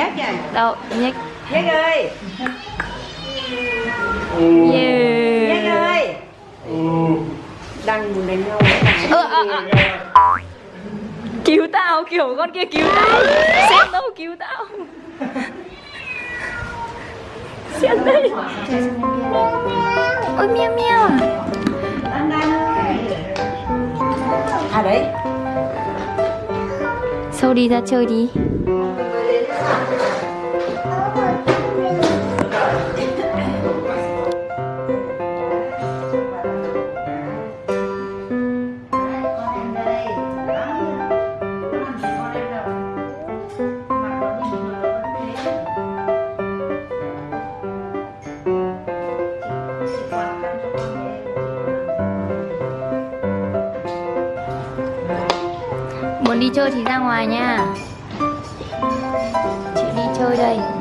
nhắc nha. Đâu nhắc nhắc ơi. Yeah. nhắc ơi. Đang muốn đánh nhau. Ơ, à, à. cứu tao kiểu con kia cứu tao. Xem đâu cứu tao. Xem đây ôi meo meo à đấy. Sâu đi ra chơi đi Muốn đi chơi thì ra ngoài nha đi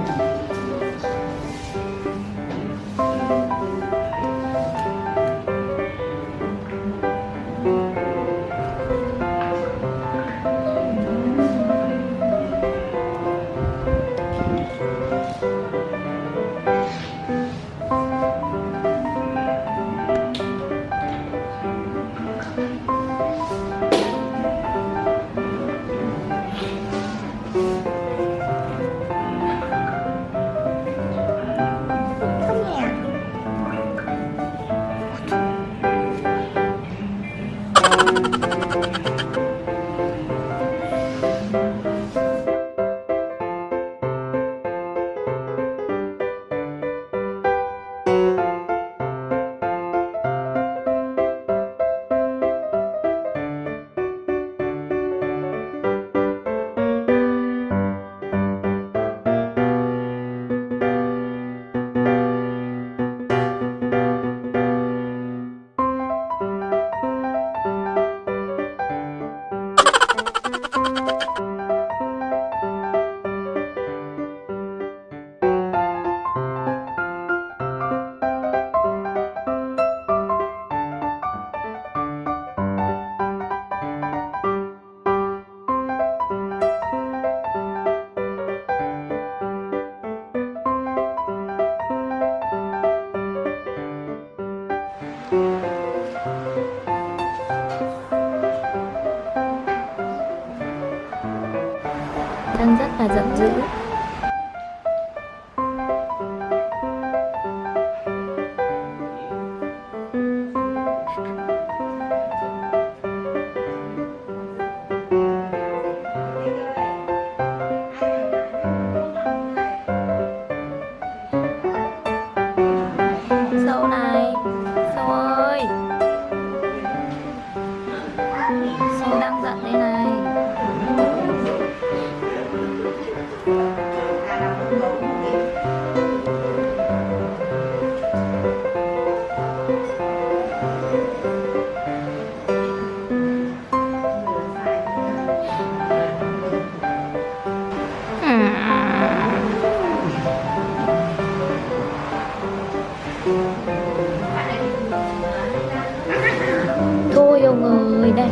chơi đây Đang rất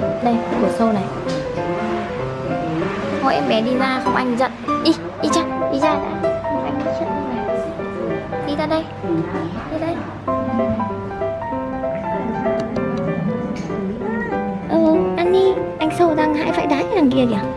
này đây, của sâu này. Thôi em bé đi ra không anh giận. Đi, đi chắc đi ra đã Anh đi trước này Đi ra đây, đi đây. Ừ, ăn đi, anh sâu đang hãi phải đái đằng kia kìa.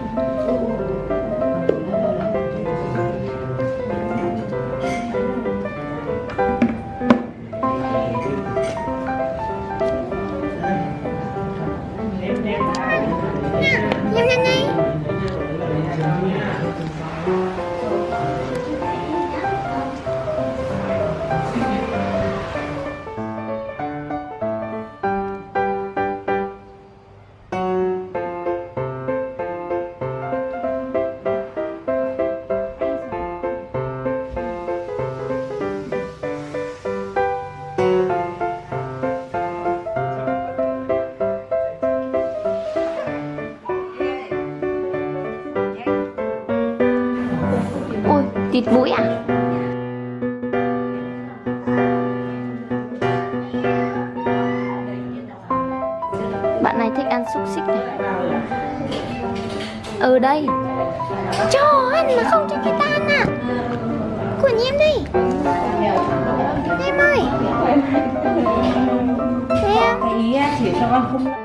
bịt mũi à? Bạn này thích ăn xúc xích này. Ở đây. Cho ăn mà không cho cái ta ăn à? Của em đây em ơi. Em ý chỉ cho con không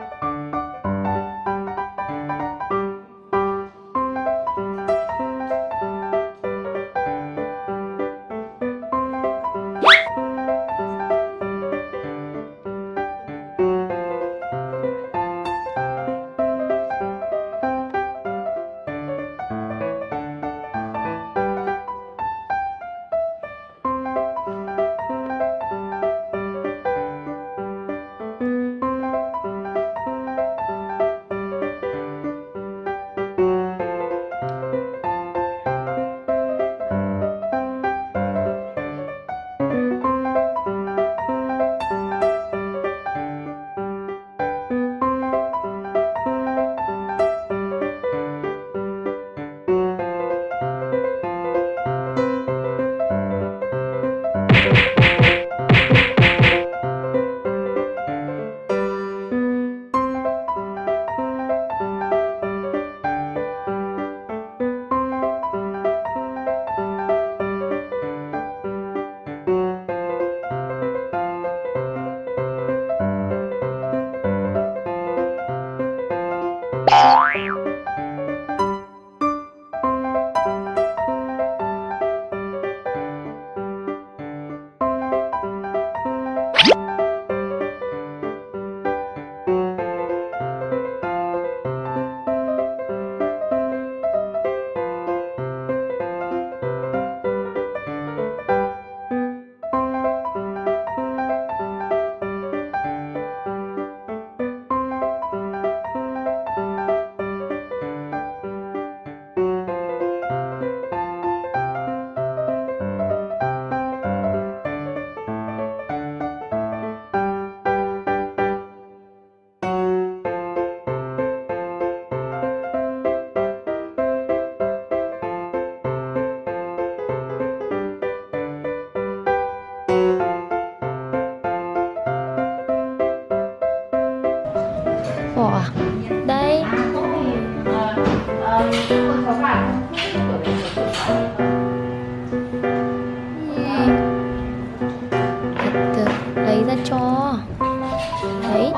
Đấy.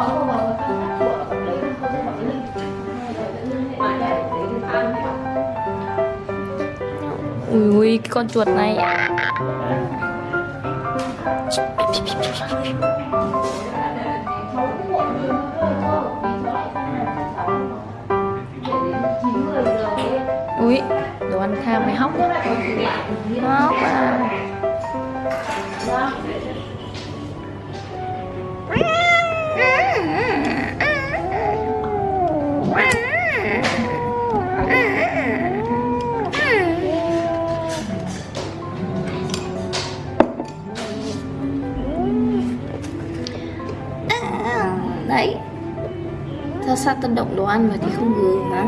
Ui ui cái con chuột này. Ui, Đồ ăn tham mày hóc. Hóc à. Sao sao tao động đồ ăn mà thì không gừng hả?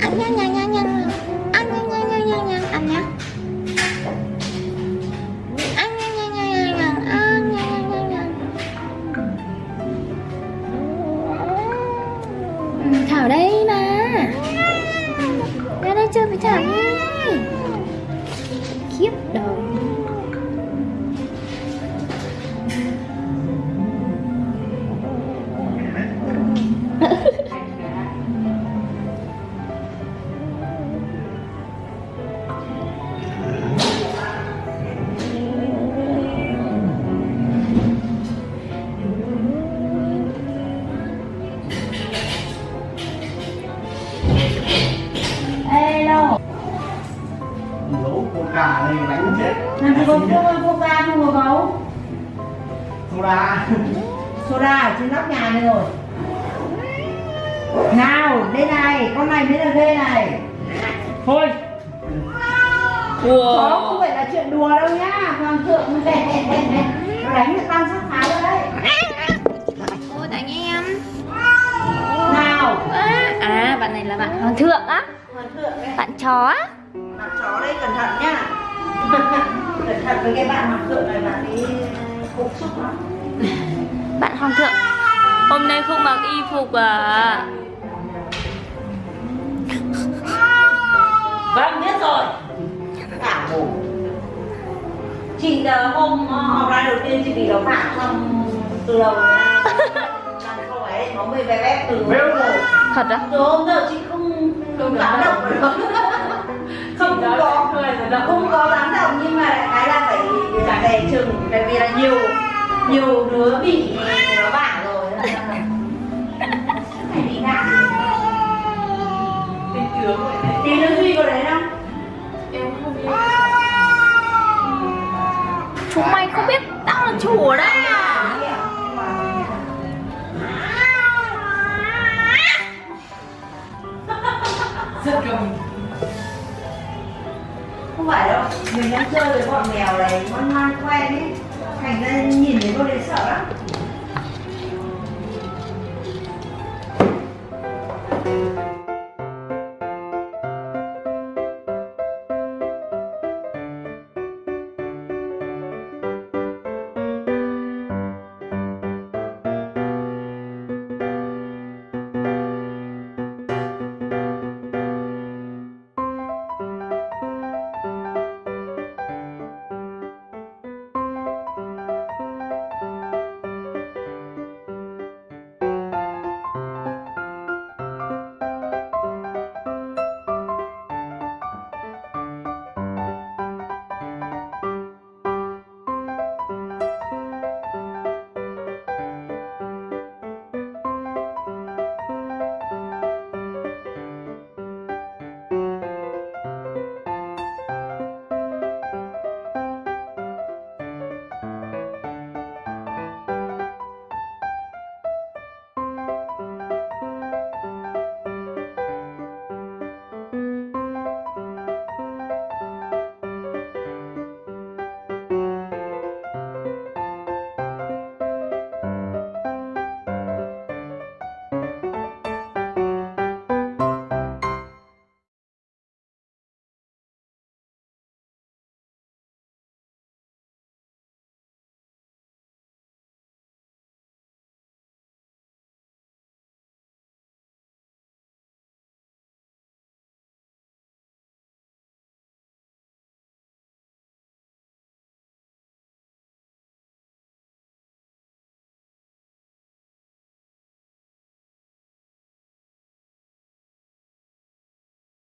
Ăn nha nha nha nha Ăn nha nha nha nha nha Ăn nha Ăn nha nha nha nha nha Ăn nha nha nha nha Ừ, Thảo đây mà Ra đây chơi với Thảo đi Khiếp đầu Làm gì có ra không có gấu Soda. Soda ở trên nóc nhà này rồi. Nào đây này Con này mới là ghê này. Thôi. Đó không phải là chuyện đùa đâu nhá. Hoàng thượng Nó đánh được tam sát thái rồi đấy. Ôi tại em. Nào. À, bạn này là bạn hoàng thượng á. Hoàng thượng đấy Bạn chó á. Bạn chó đây cẩn thận nhá Với cái bạn hoàng thượng này bạn ấy cục xúc lắm. Bạn hoàng thượng Hôm nay không mặc y phục à? Vâng biết rồi. Cả ngủ Chị ờ, hôm ờ, trong từ đầu không phải nó mới bé bé từ Béo rồi. thật á? Từ hôm giờ chị không không dám động không có. không có dám động nhưng mà đại khái là phải phải đè chừng tại vì là nhiều nhiều đứa bị nó bả rồi phải đi ngã thì nó duy có đấy không? Chúng mày không biết tao là chủ ở đây mình đang chơi với bọn mèo này con ngoan quen ấy. Thành ra nhìn thấy con đấy sợ lắm.